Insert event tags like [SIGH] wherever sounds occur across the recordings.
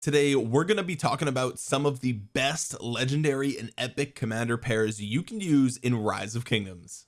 today we're going to be talking about some of the best legendary and epic commander pairs you can use in rise of kingdoms.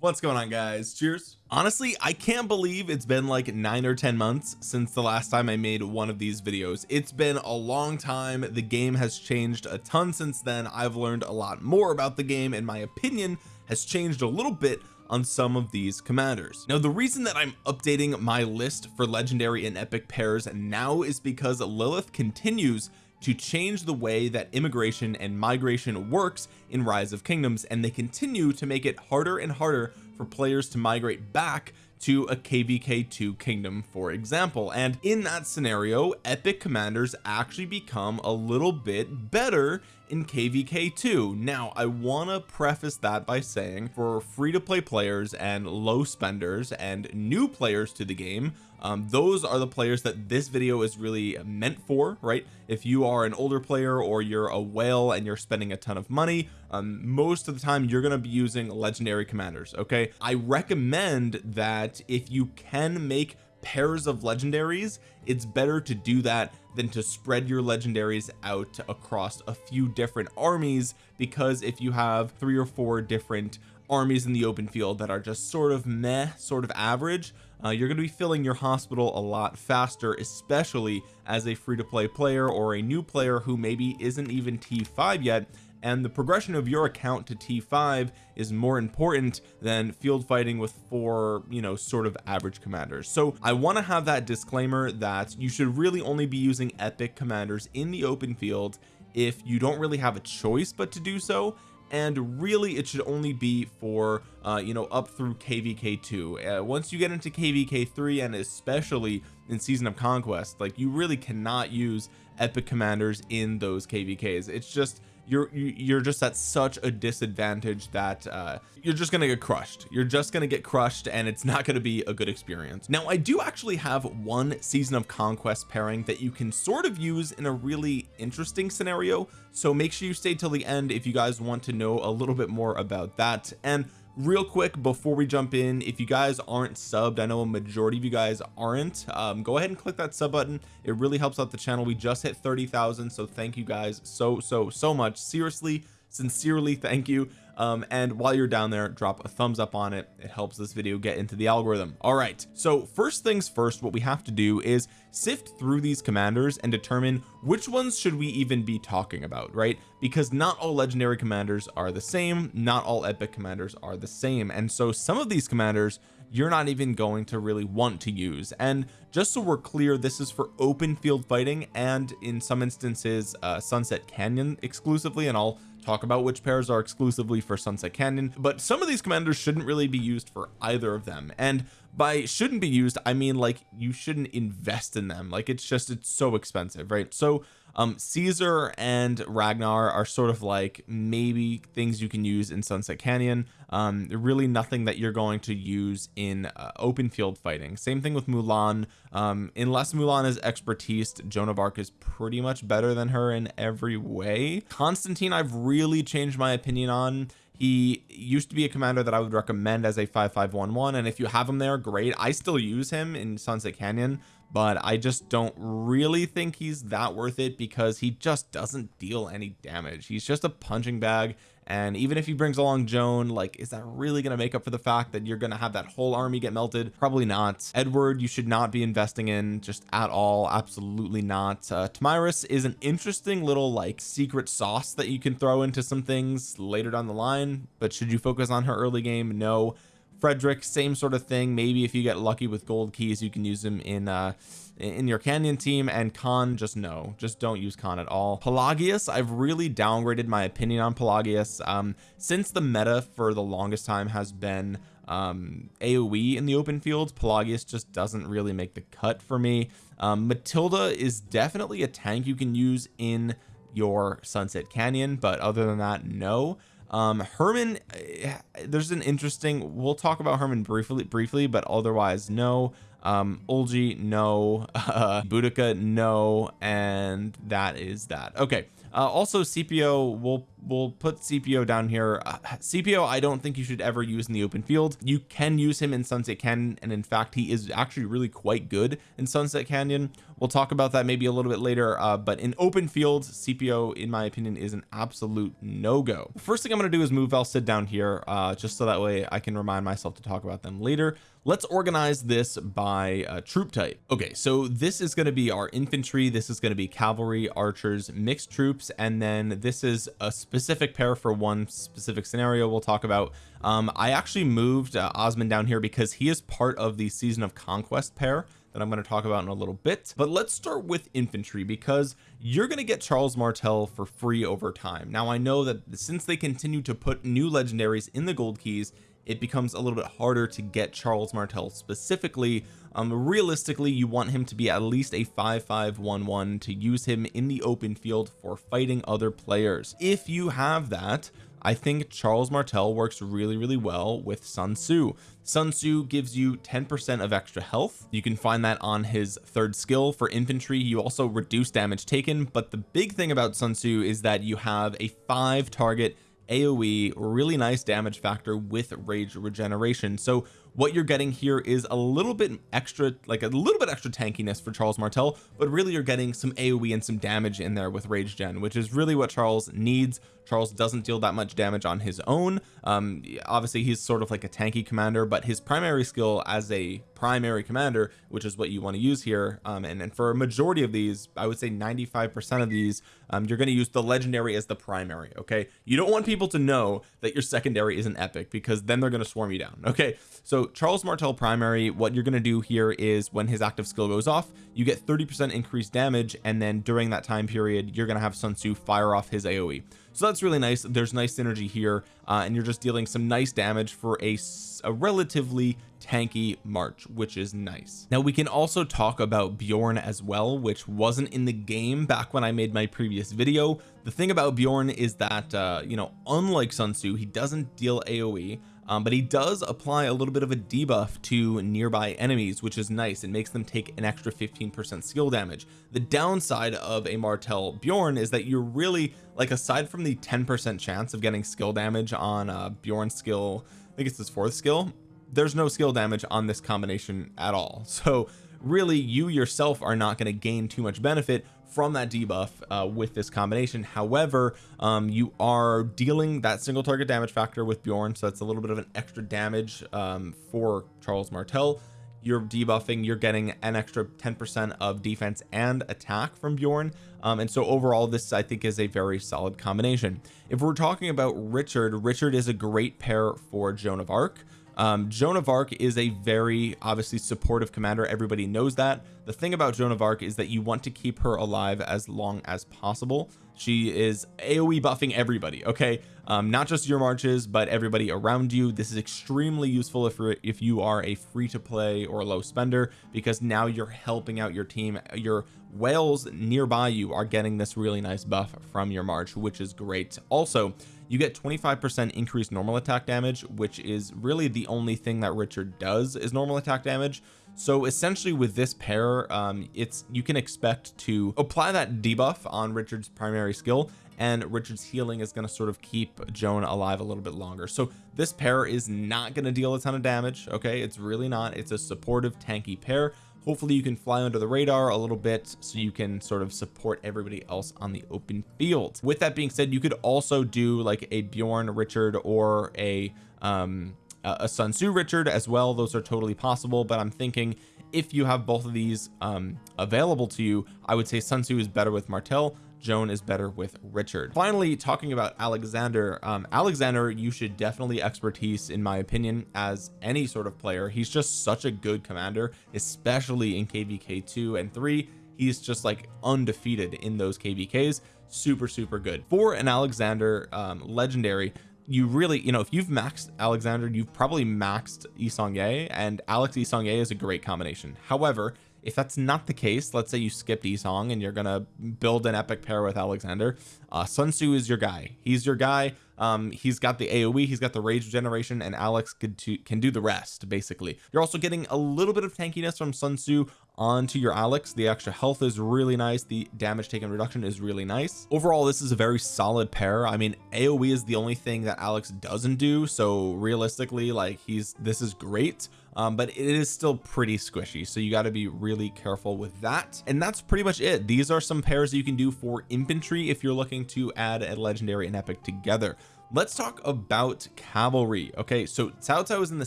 What's going on guys? Cheers. Honestly I can't believe it's been like nine or ten months since the last time I made one of these videos. It's been a long time. The game has changed a ton since then. I've learned a lot more about the game and my opinion has changed a little bit on some of these commanders. Now the reason that I'm updating my list for legendary and epic pairs now is because Lilith continues to change the way that immigration and migration works in rise of kingdoms and they continue to make it harder and harder for players to migrate back to a kvk2 kingdom for example. And in that scenario epic commanders actually become a little bit better in kvk2 now I want to preface that by saying for free to play players and low spenders and new players to the game um, those are the players that this video is really meant for right? If you are an older player or you're a whale and you're spending a ton of money um, most of the time you're going to be using legendary commanders okay? I recommend that if you can make pairs of legendaries it's better to do that than to spread your legendaries out across a few different armies because if you have three or four different armies in the open field that are just sort of meh sort of average uh, you're going to be filling your hospital a lot faster especially as a free-to-play player or a new player who maybe isn't even t5 yet and the progression of your account to t5 is more important than field fighting with four you know sort of average commanders. So I want to have that disclaimer that you should really only be using epic commanders in the open field if you don't really have a choice but to do so and really it should only be for uh you know up through kvk2 uh, once you get into kvk3 and especially in season of conquest like you really cannot use epic commanders in those kvks it's just you're you're just at such a disadvantage that uh you're just gonna get crushed. You're just gonna get crushed and it's not gonna be a good experience. Now I do actually have one season of conquest pairing that you can sort of use in a really interesting scenario. So make sure you stay till the end if you guys want to know a little bit more about that. And real quick before we jump in if you guys aren't subbed I know a majority of you guys aren't um, go ahead and click that sub button. It really helps out the channel. We just hit 30,000 so thank you guys so so so much. Seriously sincerely thank you. Um, and while you're down there drop a thumbs up on it. It helps this video get into the algorithm. All right so first things first what we have to do is sift through these commanders and determine which ones should we even be talking about right? Because not all legendary commanders are the same not all epic commanders are the same. And so some of these commanders you're not even going to really want to use. And just so we're clear this is for open field fighting and in some instances uh, sunset canyon exclusively and I'll talk about which pairs are exclusively for sunset canyon but some of these commanders shouldn't really be used for either of them. And by shouldn't be used I mean like you shouldn't invest in them. Like it's just it's so expensive right? So um Caesar and Ragnar are sort of like maybe things you can use in Sunset Canyon. Um really nothing that you're going to use in uh, open field fighting. Same thing with Mulan. Um unless Mulan is expertise Joan of Arc is pretty much better than her in every way. Constantine I've really changed my opinion on. He used to be a commander that I would recommend as a 5511 and if you have him there great. I still use him in Sunset Canyon but I just don't really think he's that worth it because he just doesn't deal any damage. He's just a punching bag and even if he brings along Joan like is that really going to make up for the fact that you're going to have that whole army get melted? Probably not. Edward you should not be investing in just at all. Absolutely not. Uh, Tomyris is an interesting little like secret sauce that you can throw into some things later down the line but should you focus on her early game? No Frederick same sort of thing. Maybe if you get lucky with gold keys you can use them in uh in your canyon team. And Khan just no. Just don't use Khan at all. Pelagius I've really downgraded my opinion on Pelagius. Um since the meta for the longest time has been um AoE in the open field Pelagius just doesn't really make the cut for me. Um Matilda is definitely a tank you can use in your Sunset Canyon but other than that no um Hermann eh, there's an interesting we'll talk about Hermann briefly briefly but otherwise no. Um Olgi no. [LAUGHS] Uh Boudica no. And that is that. Okay uh, also Scipio we'll we'll put Scipio down here. Uh, Scipio I don't think you should ever use in the open field. You can use him in Sunset Canyon and in fact he is actually really quite good in Sunset Canyon. We'll talk about that maybe a little bit later uh, but in open field Scipio in my opinion is an absolute no-go. First thing I'm going to do is move sit down here uh, just so that way I can remind myself to talk about them later. Let's organize this by uh, troop type. Okay so this is going to be our infantry. This is going to be cavalry archers mixed troops and then this is a specific pair for one specific scenario we'll talk about. Um I actually moved uh, Osman down here because he is part of the season of conquest pair that I'm going to talk about in a little bit. But let's start with infantry because you're going to get Charles Martel for free over time. Now I know that since they continue to put new legendaries in the gold keys it becomes a little bit harder to get Charles Martel specifically. Um realistically you want him to be at least a 5511 to use him in the open field for fighting other players. If you have that I think Charles Martel works really really well with Sun Tzu. Sun Tzu gives you 10% of extra health. You can find that on his third skill for infantry. You also reduce damage taken but the big thing about Sun Tzu is that you have a five target AoE really nice damage factor with rage regeneration. So what you're getting here is a little bit extra like a little bit extra tankiness for Charles Martel but really you're getting some AoE and some damage in there with rage gen which is really what Charles needs. Charles doesn't deal that much damage on his own. Um obviously he's sort of like a tanky commander but his primary skill as a primary commander which is what you want to use here um and, and for a majority of these I would say 95 percent of these um you're going to use the legendary as the primary okay? You don't want people to know that your secondary is an epic because then they're going to swarm you down okay? So Charles Martel primary what you're going to do here is when his active skill goes off you get 30 percent increased damage and then during that time period you're going to have Sun Tzu fire off his AoE so that's really nice. There's nice synergy here uh, and you're just dealing some nice damage for a, a relatively tanky March which is nice. Now we can also talk about Bjorn as well which wasn't in the game back when I made my previous video. The thing about Bjorn is that uh you know unlike Sun Tzu he doesn't deal AoE um, but he does apply a little bit of a debuff to nearby enemies which is nice. It makes them take an extra 15 percent skill damage. The downside of a Martel Bjorn is that you're really like aside from the 10 percent chance of getting skill damage on uh Bjorn skill I think it's his fourth skill there's no skill damage on this combination at all. [LAUGHS] So really you yourself are not going to gain too much benefit from that debuff uh, with this combination. However um, you are dealing that single target damage factor with Bjorn so that's a little bit of an extra damage um, for Charles Martel. You're debuffing you're getting an extra 10 percent of defense and attack from Bjorn um, and so overall this I think is a very solid combination. If we're talking about Richard Richard is a great pair for Joan of Arc um, Joan of Arc is a very obviously supportive commander. Everybody knows that. The thing about Joan of Arc is that you want to keep her alive as long as possible. She is AoE buffing everybody okay? Um, not just your marches but everybody around you. This is extremely useful if if you are a free to play or low spender because now you're helping out your team. Your whales nearby you are getting this really nice buff from your march which is great. Also you get 25 percent increased normal attack damage which is really the only thing that Richard does is normal attack damage. So essentially with this pair um it's you can expect to apply that debuff on Richard's primary skill and Richard's healing is going to sort of keep Joan alive a little bit longer. So this pair is not going to deal a ton of damage okay? It's really not. It's a supportive tanky pair hopefully you can fly under the radar a little bit so you can sort of support everybody else on the open field. With that being said you could also do like a Bjorn Richard or a um a Sun Tzu Richard as well. Those are totally possible but I'm thinking if you have both of these um available to you I would say Sun Tzu is better with Martel Joan is better with Richard. Finally talking about Alexander um Alexander you should definitely expertise in my opinion as any sort of player. He's just such a good commander especially in kvk 2 and 3 he's just like undefeated in those kvks super super good. For an Alexander um legendary you really you know if you've maxed Alexander you've probably maxed Yi Seong-Gye and Alex Yi Seong-Gye is a great combination. However if that's not the case let's say you skipped Yi Seong and you're gonna build an epic pair with Alexander uh Sun Tzu is your guy. He's your guy. Um he's got the AoE he's got the rage generation and Alex could can do the rest basically. You're also getting a little bit of tankiness from Sun Tzu onto your Alex. The extra health is really nice. The damage taken reduction is really nice. Overall this is a very solid pair. I mean AoE is the only thing that Alex doesn't do so realistically like he's this is great um, but it is still pretty squishy so you got to be really careful with that. And that's pretty much it. These are some pairs you can do for infantry if you're looking to add a legendary and epic together. Let's talk about cavalry. Okay so Cao Cao is in the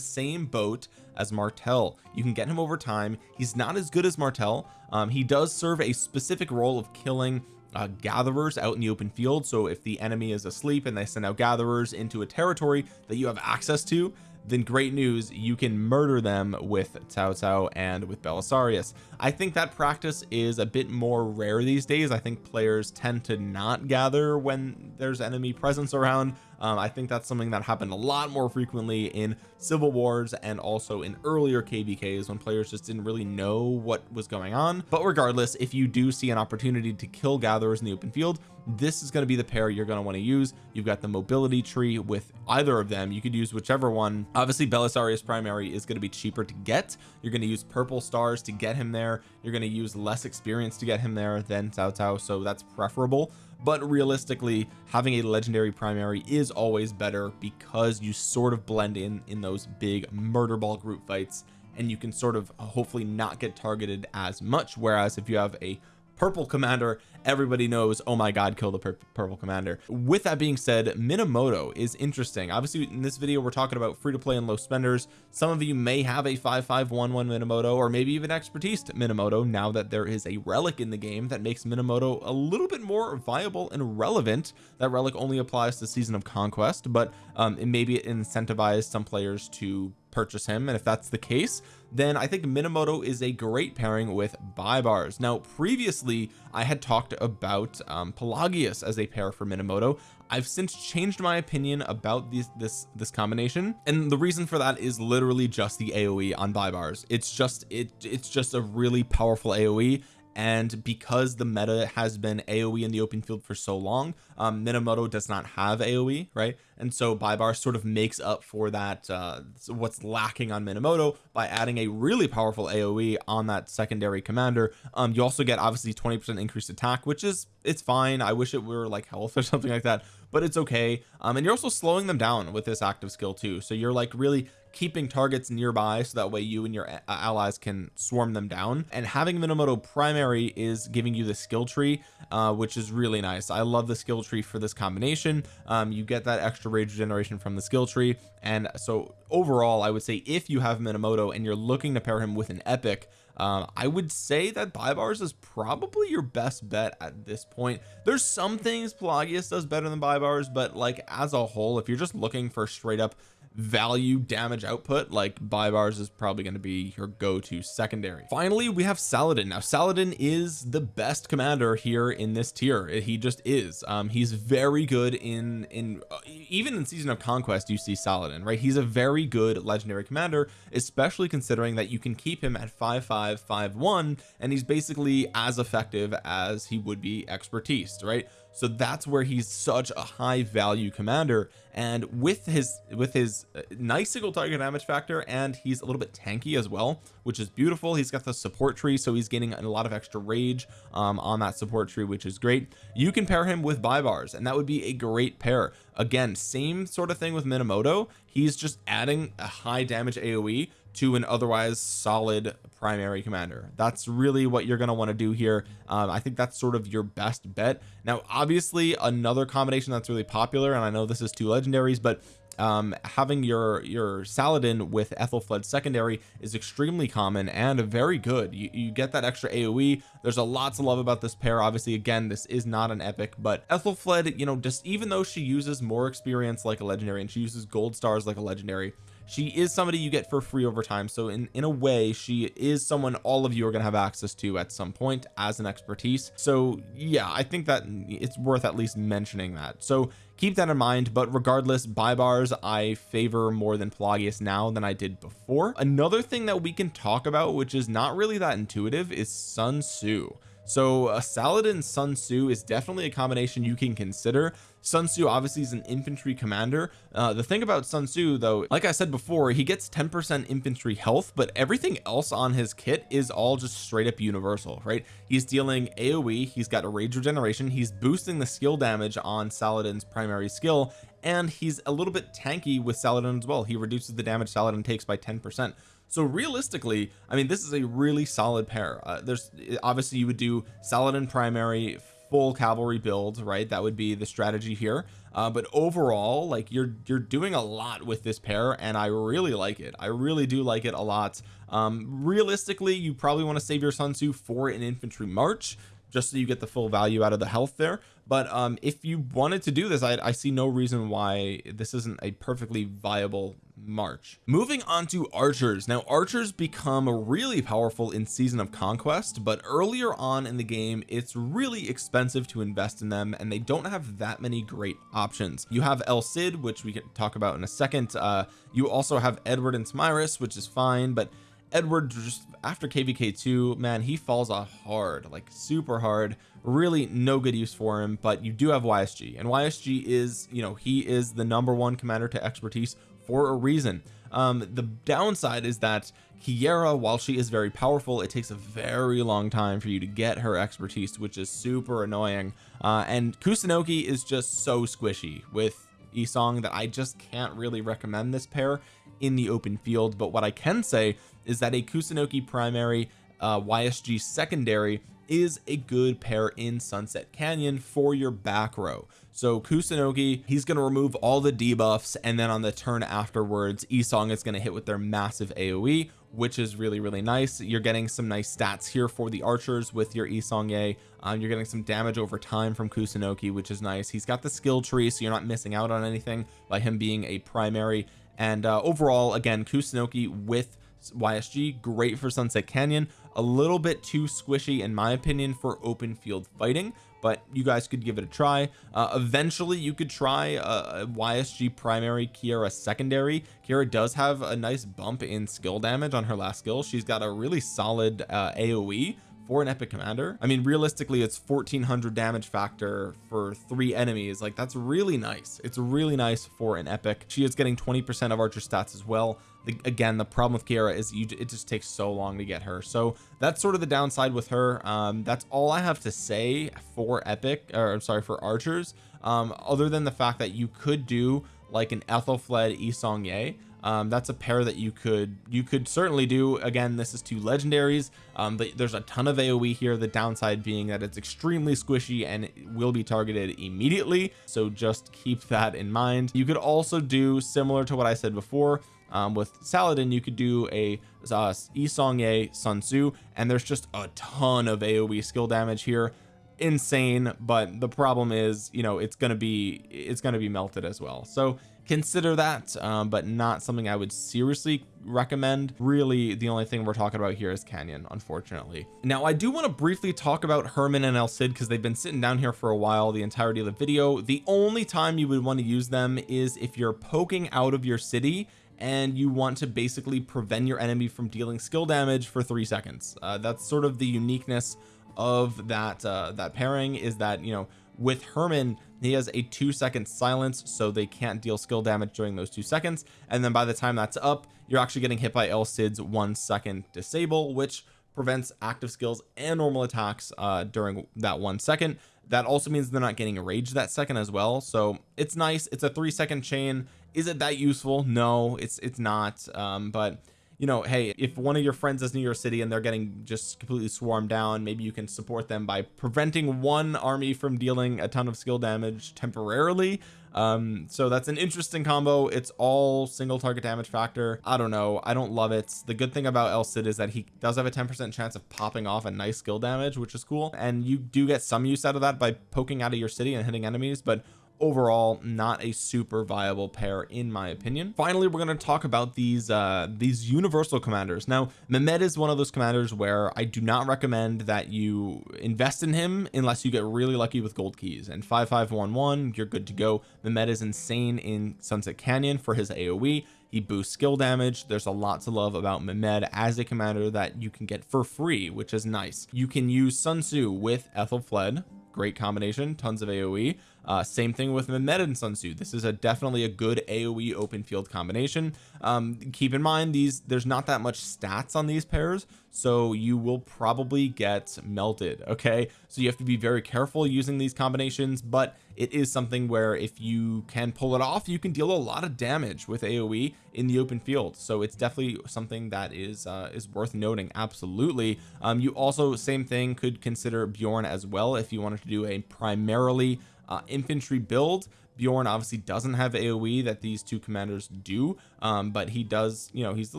same boat as Martel you can get him over time. He's not as good as Martel um, he does serve a specific role of killing uh, gatherers out in the open field. So if the enemy is asleep and they send out gatherers into a territory that you have access to then great news you can murder them with Cao Cao and with Belisarius. I think that practice is a bit more rare these days. I think players tend to not gather when there's enemy presence around um, I think that's something that happened a lot more frequently in civil wars and also in earlier kvks when players just didn't really know what was going on. But regardless if you do see an opportunity to kill gatherers in the open field this is going to be the pair you're going to want to use. You've got the mobility tree with either of them. You could use whichever one. Obviously Belisarius primary is going to be cheaper to get. You're going to use purple stars to get him there. You're going to use less experience to get him there than Cao Cao so that's preferable but realistically having a legendary primary is always better because you sort of blend in in those big murder ball group fights and you can sort of hopefully not get targeted as much. Whereas if you have a purple commander everybody knows oh my god kill the pur purple commander. With that being said Minamoto is interesting. Obviously in this video we're talking about free to play and low spenders. Some of you may have a 5511 Minamoto or maybe even expertise Minamoto now that there is a relic in the game that makes Minamoto a little bit more viable and relevant. That relic only applies to season of conquest but um, it maybe it incentivized some players to purchase him and if that's the case then I think Minamoto is a great pairing with Baibars now previously I had talked about um, Pelagius as a pair for Minamoto. I've since changed my opinion about this this this combination and the reason for that is literally just the AoE on Baibars it's just it it's just a really powerful AoE and because the meta has been AoE in the open field for so long um Minamoto does not have AoE right? And so Baibars sort of makes up for that uh what's lacking on Minamoto by adding a really powerful AoE on that secondary commander. Um you also get obviously 20 percent increased attack which is it's fine. I wish it were like health [LAUGHS] or something like that but it's okay. Um and you're also slowing them down with this active skill too. So you're like really keeping targets nearby so that way you and your allies can swarm them down. And having Minamoto primary is giving you the skill tree uh, which is really nice. I love the skill tree for this combination. Um, you get that extra rage generation from the skill tree. And so overall I would say if you have Minamoto and you're looking to pair him with an epic um, I would say that Baibars is probably your best bet at this point. There's some things Pelagius does better than Baibars but like as a whole if you're just looking for straight up value damage output like Baibars is probably going to be your go-to secondary. Finally we have Saladin. Now Saladin is the best commander here in this tier. He just is. Um he's very good in in uh, even in season of conquest you see Saladin right? He's a very good legendary commander especially considering that you can keep him at 5551 and he's basically as effective as he would be expertise right so that's where he's such a high value commander and with his with his uh, nice single target damage factor and he's a little bit tanky as well which is beautiful. He's got the support tree so he's getting a lot of extra rage um, on that support tree which is great. You can pair him with Baibars and that would be a great pair. Again same sort of thing with Minamoto. He's just adding a high damage AoE to an otherwise solid primary commander. That's really what you're going to want to do here. Um, I think that's sort of your best bet. Now obviously another combination that's really popular and I know this is two legendaries but um having your your Saladin with Ethelflaed secondary is extremely common and very good. You, you get that extra AoE there's a lot to love about this pair. Obviously again this is not an epic but Ethelflaed you know just even though she uses more experience like a legendary and she uses gold stars like a legendary she is somebody you get for free over time so in in a way she is someone all of you are going to have access to at some point as an expertise. So yeah I think that it's worth at least mentioning that. So keep that in mind but regardless Baibars, I favor more than Pelagius now than I did before. Another thing that we can talk about which is not really that intuitive is Sun Tzu so a Saladin Sun Tzu is definitely a combination you can consider. Sun Tzu obviously is an infantry commander. Uh, the thing about Sun Tzu though like I said before he gets 10% infantry health but everything else on his kit is all just straight up universal right? He's dealing AoE he's got a rage regeneration he's boosting the skill damage on Saladin's primary skill and he's a little bit tanky with Saladin as well. He reduces the damage Saladin takes by 10 percent so realistically I mean this is a really solid pair. Uh, there's obviously you would do Saladin primary full cavalry build right? That would be the strategy here. Uh, but overall like you're you're doing a lot with this pair and I really like it. I really do like it a lot. Um realistically you probably want to save your Sun Tzu for an infantry march just so you get the full value out of the health there. But um if you wanted to do this I, I see no reason why this isn't a perfectly viable March. Moving on to archers. Now archers become really powerful in season of conquest but earlier on in the game it's really expensive to invest in them and they don't have that many great options. You have El Cid which we can talk about in a second. Uh you also have Edward and Tomyris which is fine but Edward just after kvk2 man he falls off hard like super hard. Really no good use for him but you do have YSG and YSG is you know he is the number one commander to expertise for a reason. Um the downside is that Keira while she is very powerful it takes a very long time for you to get her expertise which is super annoying. Uh and Kusunoki is just so squishy with Yi Seong that I just can't really recommend this pair in the open field. But what I can say is that a Kusunoki primary uh YSG secondary is a good pair in Sunset Canyon for your back row. So Kusunoki he's going to remove all the debuffs and then on the turn afterwards Yi Seong is going to hit with their massive AoE which is really really nice. You're getting some nice stats here for the archers with your Yi Seong-Gye um, you're getting some damage over time from Kusunoki which is nice. He's got the skill tree so you're not missing out on anything by him being a primary. And uh, overall again Kusunoki with YSG great for Sunset Canyon a little bit too squishy in my opinion for open field fighting but you guys could give it a try. Uh, eventually you could try a, a YSG primary Keira secondary. Keira does have a nice bump in skill damage on her last skill she's got a really solid uh, AoE for an epic commander. I mean realistically it's 1400 damage factor for three enemies. Like that's really nice. It's really nice for an epic. She is getting 20 percent of archer stats as well. The, again the problem with Keira is you it just takes so long to get her. So that's sort of the downside with her. Um that's all I have to say for epic or I'm sorry for archers. Um other than the fact that you could do like an Ethelflaed Yi Seong-Gye um, that's a pair that you could you could certainly do. Again this is two legendaries um, but there's a ton of AoE here. The downside being that it's extremely squishy and will be targeted immediately. So just keep that in mind. You could also do similar to what I said before um, with Saladin you could do a uh, Yi Seong Sun Tzu and there's just a ton of AoE skill damage here. Insane but the problem is you know it's gonna be it's gonna be melted as well. So consider that um, but not something I would seriously recommend. Really the only thing we're talking about here is Canyon unfortunately. Now I do want to briefly talk about Hermann and El Cid because they've been sitting down here for a while the entirety of the video. The only time you would want to use them is if you're poking out of your city and you want to basically prevent your enemy from dealing skill damage for three seconds. Uh, that's sort of the uniqueness of that uh that pairing is that you know with Hermann he has a two second silence so they can't deal skill damage during those two seconds. And then by the time that's up you're actually getting hit by El Cid's one second disable which prevents active skills and normal attacks uh during that one second. That also means they're not getting rage that second as well. So it's nice. It's a three second chain. Is it that useful? No it's it's not. Um but you know hey if one of your friends is near your city and they're getting just completely swarmed down maybe you can support them by preventing one army from dealing a ton of skill damage temporarily. Um so that's an interesting combo. It's all single target damage factor. I don't know. I don't love it. The good thing about El Cid is that he does have a 10 percent chance of popping off a nice skill damage which is cool. And you do get some use out of that by poking out of your city and hitting enemies but overall not a super viable pair in my opinion. Finally we're going to talk about these uh these universal commanders. Now Mehmed is one of those commanders where I do not recommend that you invest in him unless you get really lucky with gold keys. And 5511 you're good to go. Mehmed is insane in Sunset Canyon for his AoE he boosts skill damage. There's a lot to love about Mehmed as a commander that you can get for free which is nice. You can use Sun Tzu with Ethelflaed great combination tons of AoE uh, same thing with Mehmed and Sun Tzu. This is a definitely a good AoE open field combination. Um, keep in mind these there's not that much stats on these pairs so you will probably get melted okay? So you have to be very careful using these combinations but it is something where if you can pull it off you can deal a lot of damage with AoE in the open field. So it's definitely something that is uh, is worth noting absolutely. Um, you also same thing could consider Bjorn as well if you wanted to do a primarily uh, infantry build. Bjorn obviously doesn't have AoE that these two commanders do um, but he does you know he's a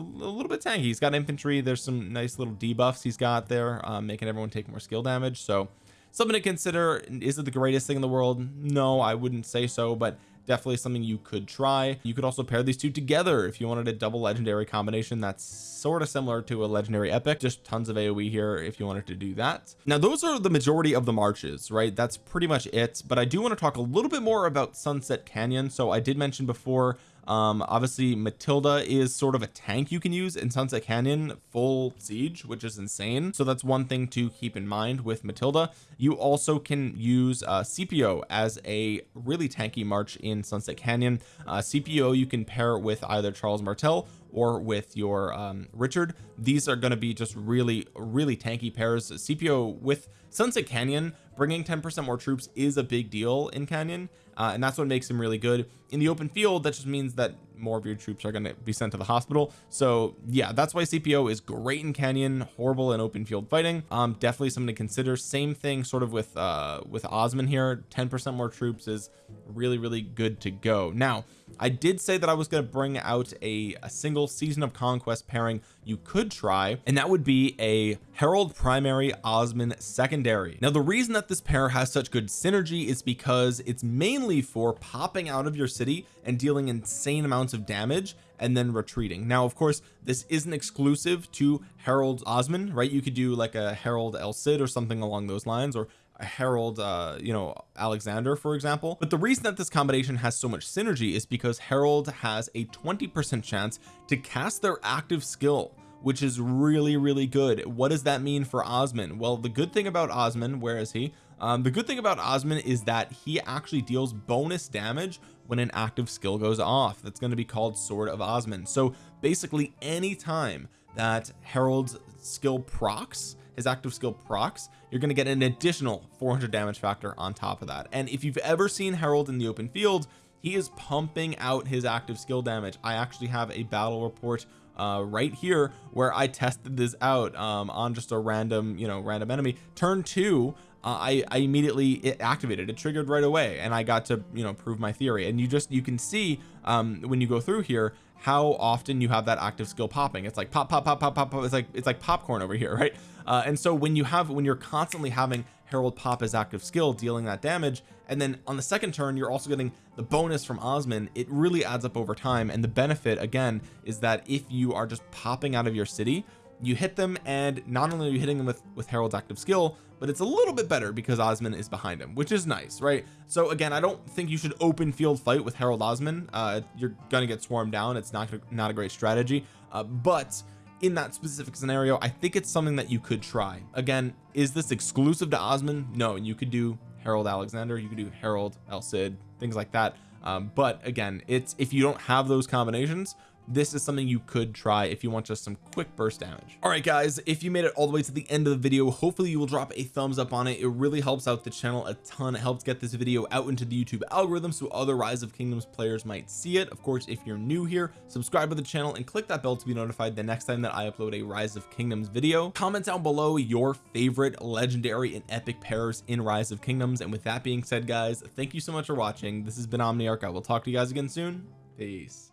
little bit tanky. He's got infantry. There's some nice little debuffs he's got there um, making everyone take more skill damage. So something to consider. Is it the greatest thing in the world? No I wouldn't say so but definitely something you could try. You could also pair these two together if you wanted a double legendary combination that's sort of similar to a legendary epic. Just tons of AoE here if you wanted to do that. Now those are the majority of the marches right? That's pretty much it but I do want to talk a little bit more about Sunset Canyon. So I did mention before um obviously Matilda is sort of a tank you can use in Sunset Canyon full siege which is insane. So that's one thing to keep in mind with Matilda. You also can use uh Scipio as a really tanky march in Sunset Canyon. Uh Scipio you can pair with either Charles Martel or with your um Richard. These are going to be just really really tanky pairs. Scipio with Sunset Canyon bringing 10 percent more troops is a big deal in Canyon uh, and that's what makes him really good. In the open field that just means that more of your troops are going to be sent to the hospital. So yeah that's why Scipio is great in Canyon. Horrible in open field fighting. Um definitely something to consider. Same thing sort of with uh with Osman here. 10 percent more troops is really really good to go. Now I did say that I was going to bring out a, a single season of conquest pairing you could try and that would be a Harald primary Osman secondary. Now the reason that this pair has such good synergy is because it's mainly for popping out of your city and dealing insane amounts of damage and then retreating. Now of course this isn't exclusive to Harald Osman right? You could do like a Harald El Cid or something along those lines or Harald uh you know Alexander for example. But the reason that this combination has so much synergy is because Harald has a 20 percent chance to cast their active skill which is really really good. What does that mean for Osman? Well the good thing about Osman where is he? Um, the good thing about Osman is that he actually deals bonus damage when an active skill goes off. That's going to be called sword of Osman. So basically anytime that Harald's skill procs his active skill procs you're going to get an additional 400 damage factor on top of that. And if you've ever seen Harald in the open field he is pumping out his active skill damage. I actually have a battle report uh right here where I tested this out um on just a random you know random enemy. Turn two uh, I, I immediately it activated. It triggered right away and I got to you know prove my theory. And you just you can see um when you go through here how often you have that active skill popping. It's like pop pop pop pop pop, pop. it's like it's like popcorn over here [LAUGHS] right uh, and so when you have when you're constantly having Harald pop his active skill dealing that damage and then on the second turn you're also getting the bonus from Osman it really adds up over time. And the benefit again is that if you are just popping out of your city you hit them and not only are you hitting them with with Harald's active skill but it's a little bit better because Osman is behind him which is nice right? So again I don't think you should open field fight with Harald Osman. Uh you're gonna get swarmed down. It's not not a great strategy. Uh, but in that specific scenario I think it's something that you could try. Again is this exclusive to Osman no you could do Harald Alexander you could do Harald El Cid things like that. Um, but again it's if you don't have those combinations this is something you could try if you want just some quick burst damage. All right guys if you made it all the way to the end of the video hopefully you will drop a thumbs up on it. It really helps out the channel a ton. It helps get this video out into the YouTube algorithm so other rise of kingdoms players might see it. Of course if you're new here subscribe to the channel and click that bell to be notified the next time that I upload a rise of kingdoms video. Comment down below your favorite legendary and epic pairs in rise of kingdoms. And with that being said guys thank you so much for watching. This has been Omniarch. I will talk to you guys again soon. Peace